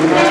Amen.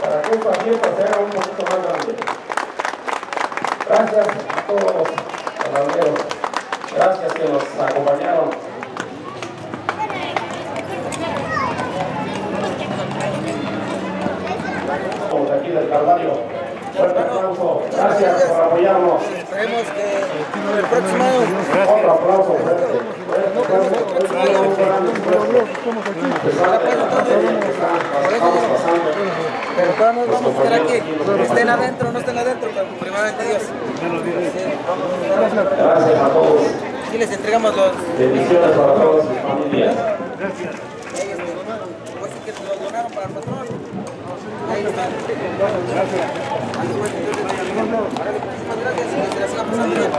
Para que esta fiesta sea un poquito más grande. Gracias a todos los panaderos. Gracias que nos acompañaron. Todos aquí del Calvario. Fuerte aplauso. Gracias por apoyarnos. Esperemos que el próximo año Otro aplauso fuerte. Que pero todos nos vamos a estar aquí. Estén adentro o no estén adentro, pero primeramente Dios. Gracias a todos. Aquí les entregamos los. Bendiciones para todas sus familias. Pues sí que los donaron para el patrón. Ahí están. Gracias.